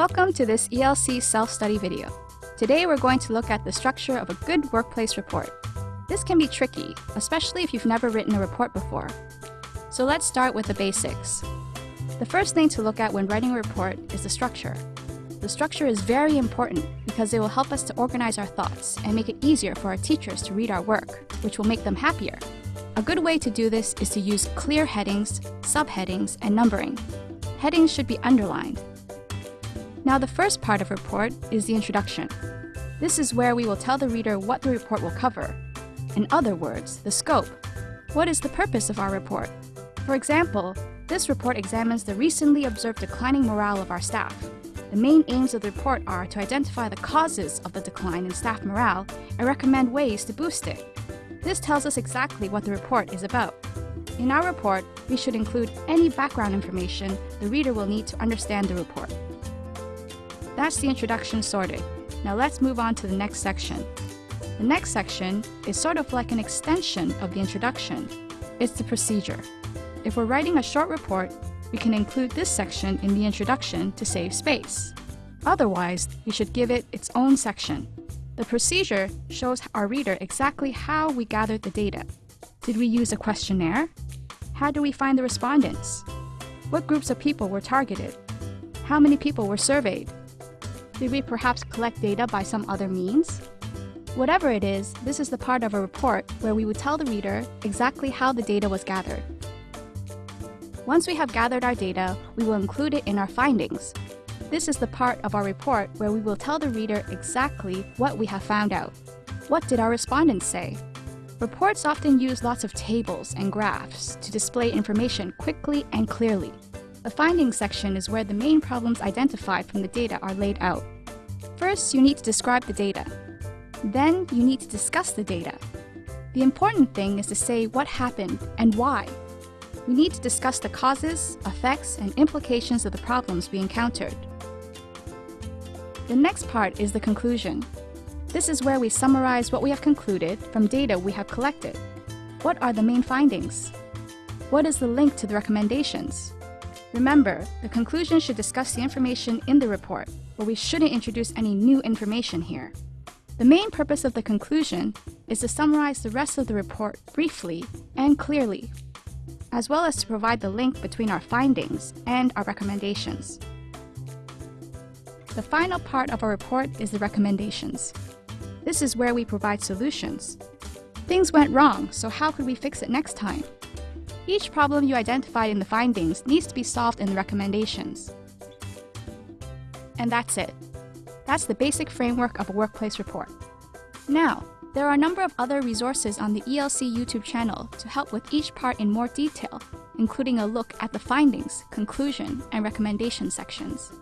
Welcome to this ELC self-study video. Today we're going to look at the structure of a good workplace report. This can be tricky, especially if you've never written a report before. So let's start with the basics. The first thing to look at when writing a report is the structure. The structure is very important because it will help us to organize our thoughts and make it easier for our teachers to read our work, which will make them happier. A good way to do this is to use clear headings, subheadings, and numbering. Headings should be underlined. Now the first part of report is the introduction. This is where we will tell the reader what the report will cover. In other words, the scope. What is the purpose of our report? For example, this report examines the recently observed declining morale of our staff. The main aims of the report are to identify the causes of the decline in staff morale and recommend ways to boost it. This tells us exactly what the report is about. In our report, we should include any background information the reader will need to understand the report. That's the introduction sorted. Now let's move on to the next section. The next section is sort of like an extension of the introduction. It's the procedure. If we're writing a short report, we can include this section in the introduction to save space. Otherwise, we should give it its own section. The procedure shows our reader exactly how we gathered the data. Did we use a questionnaire? How do we find the respondents? What groups of people were targeted? How many people were surveyed? Did we perhaps collect data by some other means? Whatever it is, this is the part of a report where we would tell the reader exactly how the data was gathered. Once we have gathered our data, we will include it in our findings, this is the part of our report where we will tell the reader exactly what we have found out. What did our respondents say? Reports often use lots of tables and graphs to display information quickly and clearly. The findings section is where the main problems identified from the data are laid out. First, you need to describe the data. Then, you need to discuss the data. The important thing is to say what happened and why. We need to discuss the causes, effects, and implications of the problems we encountered. The next part is the conclusion. This is where we summarize what we have concluded from data we have collected. What are the main findings? What is the link to the recommendations? Remember, the conclusion should discuss the information in the report, but we shouldn't introduce any new information here. The main purpose of the conclusion is to summarize the rest of the report briefly and clearly, as well as to provide the link between our findings and our recommendations. The final part of our report is the recommendations. This is where we provide solutions. Things went wrong, so how could we fix it next time? Each problem you identified in the findings needs to be solved in the recommendations. And that's it. That's the basic framework of a workplace report. Now, there are a number of other resources on the ELC YouTube channel to help with each part in more detail, including a look at the findings, conclusion, and recommendation sections.